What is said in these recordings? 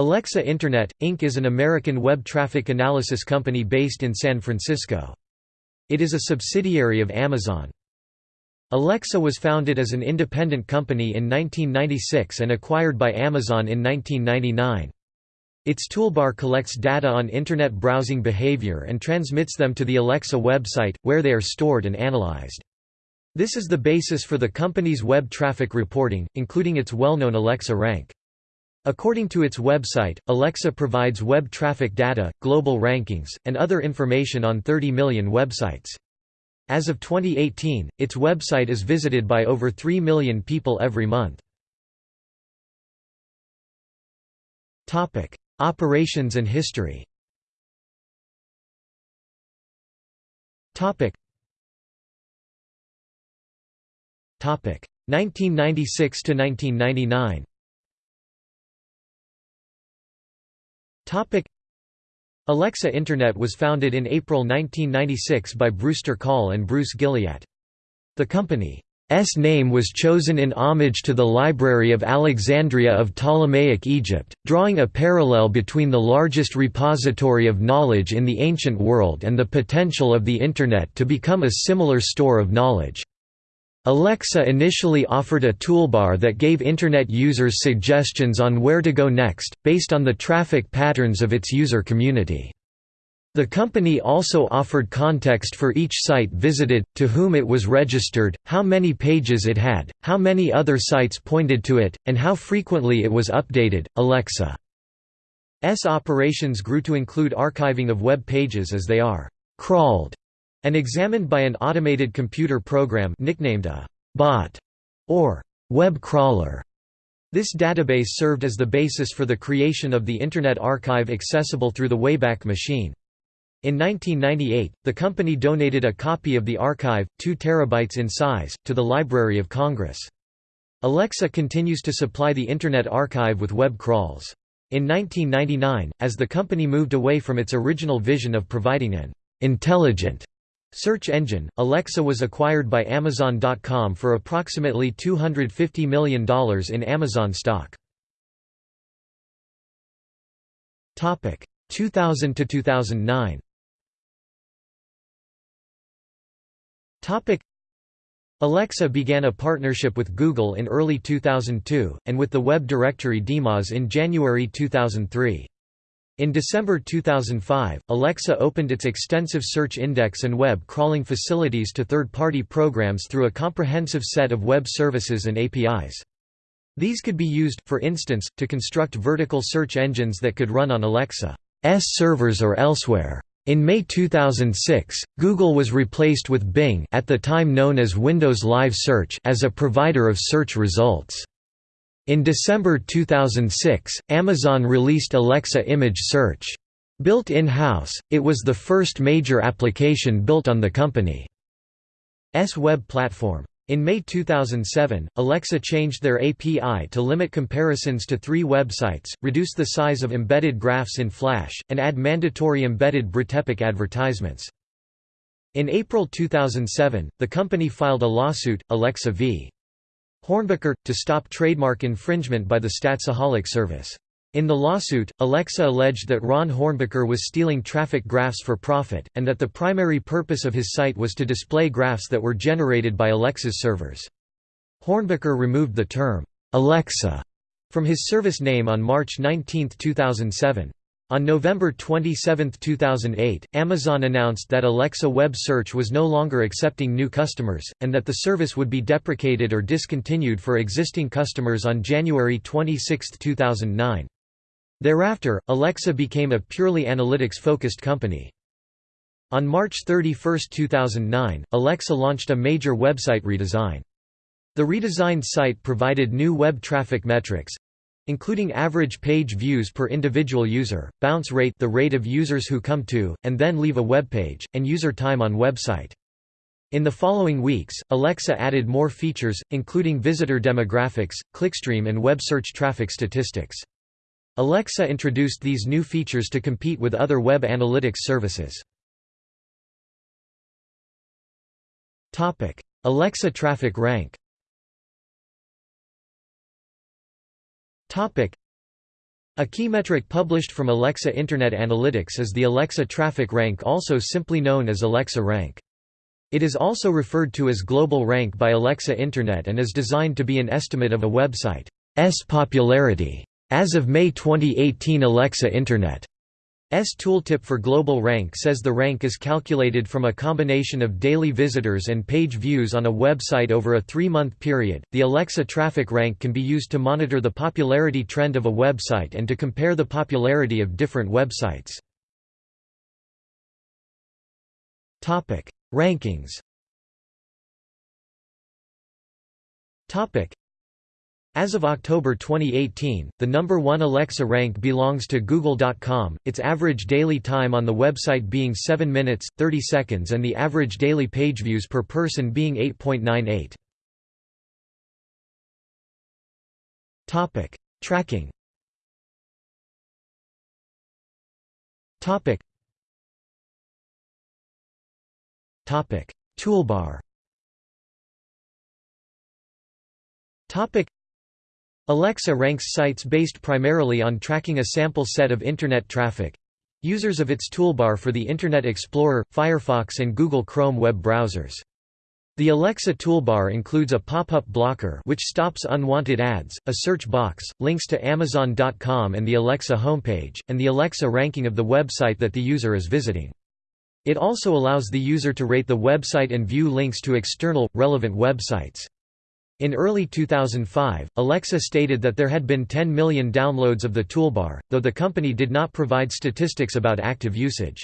Alexa Internet, Inc. is an American web traffic analysis company based in San Francisco. It is a subsidiary of Amazon. Alexa was founded as an independent company in 1996 and acquired by Amazon in 1999. Its toolbar collects data on Internet browsing behavior and transmits them to the Alexa website, where they are stored and analyzed. This is the basis for the company's web traffic reporting, including its well-known Alexa rank. According to its website, Alexa provides web traffic data, global rankings, and other information on 30 million websites. As of 2018, its website is visited by over 3 million people every month. Operations and history Topic 1996 to 1999 Alexa Internet was founded in April 1996 by Brewster Kahle and Bruce Gilliatt. The company's name was chosen in homage to the Library of Alexandria of Ptolemaic Egypt, drawing a parallel between the largest repository of knowledge in the ancient world and the potential of the Internet to become a similar store of knowledge. Alexa initially offered a toolbar that gave Internet users suggestions on where to go next, based on the traffic patterns of its user community. The company also offered context for each site visited, to whom it was registered, how many pages it had, how many other sites pointed to it, and how frequently it was updated. Alexa's operations grew to include archiving of web pages as they are crawled and examined by an automated computer program nicknamed a bot or web crawler. This database served as the basis for the creation of the Internet Archive accessible through the Wayback Machine. In 1998, the company donated a copy of the archive, 2 terabytes in size, to the Library of Congress. Alexa continues to supply the Internet Archive with web crawls. In 1999, as the company moved away from its original vision of providing an intelligent Search engine, Alexa was acquired by Amazon.com for approximately $250 million in Amazon stock. 2000 to 2009. Alexa began a partnership with Google in early 2002, and with the web directory DMOZ in January 2003. In December 2005, Alexa opened its extensive search index and web crawling facilities to third-party programs through a comprehensive set of web services and APIs. These could be used, for instance, to construct vertical search engines that could run on Alexa's servers or elsewhere. In May 2006, Google was replaced with Bing at the time known as Windows Live Search as a provider of search results. In December 2006, Amazon released Alexa Image Search. Built in-house, it was the first major application built on the company's web platform. In May 2007, Alexa changed their API to limit comparisons to three websites, reduce the size of embedded graphs in Flash, and add mandatory embedded BritePic advertisements. In April 2007, the company filed a lawsuit, Alexa v. Hornbaker, to stop trademark infringement by the Statsaholic service. In the lawsuit, Alexa alleged that Ron Hornbaker was stealing traffic graphs for profit, and that the primary purpose of his site was to display graphs that were generated by Alexa's servers. Hornbaker removed the term, Alexa, from his service name on March 19, 2007. On November 27, 2008, Amazon announced that Alexa Web Search was no longer accepting new customers, and that the service would be deprecated or discontinued for existing customers on January 26, 2009. Thereafter, Alexa became a purely analytics-focused company. On March 31, 2009, Alexa launched a major website redesign. The redesigned site provided new web traffic metrics, including average page views per individual user, bounce rate the rate of users who come to, and then leave a web page, and user time on website. In the following weeks, Alexa added more features, including visitor demographics, clickstream and web search traffic statistics. Alexa introduced these new features to compete with other web analytics services. Alexa traffic rank A key metric published from Alexa Internet Analytics is the Alexa Traffic Rank also simply known as Alexa Rank. It is also referred to as Global Rank by Alexa Internet and is designed to be an estimate of a website's popularity. As of May 2018 Alexa Internet S tooltip for Global Rank says the rank is calculated from a combination of daily visitors and page views on a website over a three-month period. The Alexa traffic rank can be used to monitor the popularity trend of a website and to compare the popularity of different websites. Topic: Rankings. Topic: as of October 2018, the number one Alexa rank belongs to Google.com, its average daily time on the website being 7 minutes, 30 seconds and the average daily page views per person being 8.98. Tracking Toolbar Alexa ranks sites based primarily on tracking a sample set of Internet traffic users of its toolbar for the Internet Explorer, Firefox and Google Chrome web browsers. The Alexa toolbar includes a pop-up blocker which stops unwanted ads, a search box, links to Amazon.com and the Alexa homepage, and the Alexa ranking of the website that the user is visiting. It also allows the user to rate the website and view links to external, relevant websites. In early 2005, Alexa stated that there had been 10 million downloads of the toolbar, though the company did not provide statistics about active usage.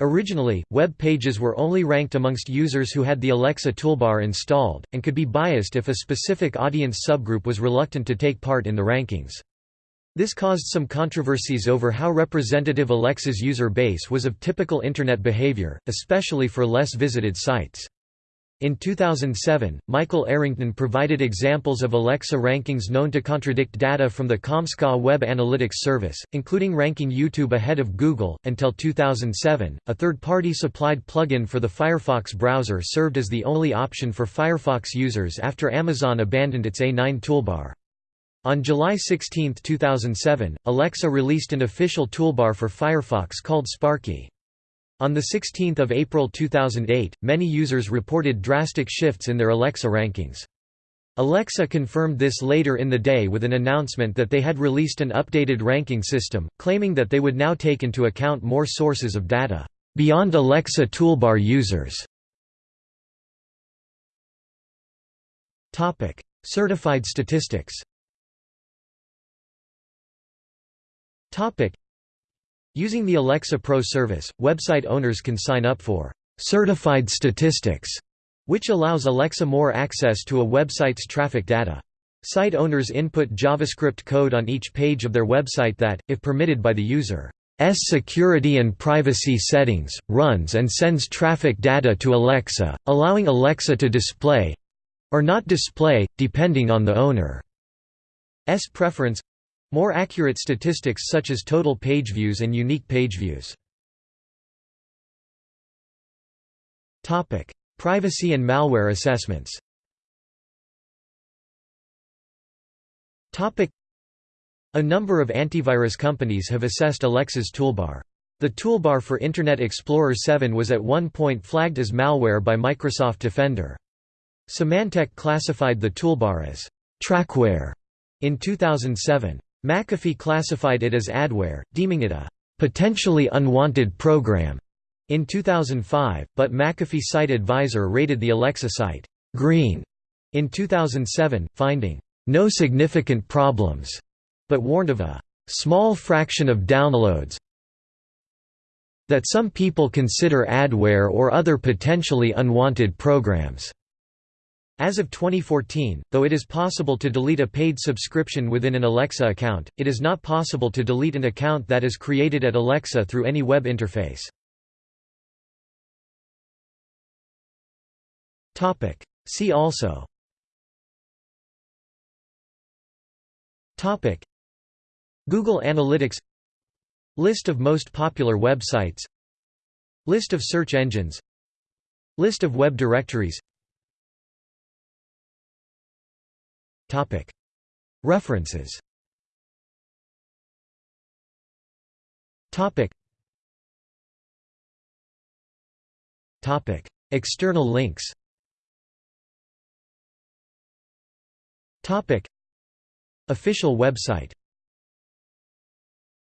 Originally, web pages were only ranked amongst users who had the Alexa toolbar installed, and could be biased if a specific audience subgroup was reluctant to take part in the rankings. This caused some controversies over how representative Alexa's user base was of typical Internet behavior, especially for less visited sites. In 2007, Michael Arrington provided examples of Alexa rankings known to contradict data from the Comscore Web Analytics Service, including ranking YouTube ahead of Google. Until 2007, a third party supplied plugin for the Firefox browser served as the only option for Firefox users after Amazon abandoned its A9 toolbar. On July 16, 2007, Alexa released an official toolbar for Firefox called Sparky. On 16 April 2008, many users reported drastic shifts in their Alexa rankings. Alexa confirmed this later in the day with an announcement that they had released an updated ranking system, claiming that they would now take into account more sources of data, beyond Alexa toolbar users. Certified statistics Using the Alexa Pro service, website owners can sign up for certified statistics, which allows Alexa more access to a website's traffic data. Site owners input JavaScript code on each page of their website that, if permitted by the user's security and privacy settings, runs and sends traffic data to Alexa, allowing Alexa to display—or not display, depending on the owner's preference more accurate statistics such as total page views and unique page views. Topic: Privacy and malware assessments Topic: A number of antivirus companies have assessed Alexa's toolbar. The toolbar for Internet Explorer 7 was at one point flagged as malware by Microsoft Defender. Symantec classified the toolbar as trackware in 2007. McAfee classified it as adware, deeming it a potentially unwanted program in 2005, but McAfee Site Advisor rated the Alexa site green in 2007, finding no significant problems, but warned of a small fraction of downloads that some people consider adware or other potentially unwanted programs. As of 2014, though it is possible to delete a paid subscription within an Alexa account, it is not possible to delete an account that is created at Alexa through any web interface. See also. Topic. Google Analytics. List of most popular websites. List of search engines. List of web directories References. External links. Official website.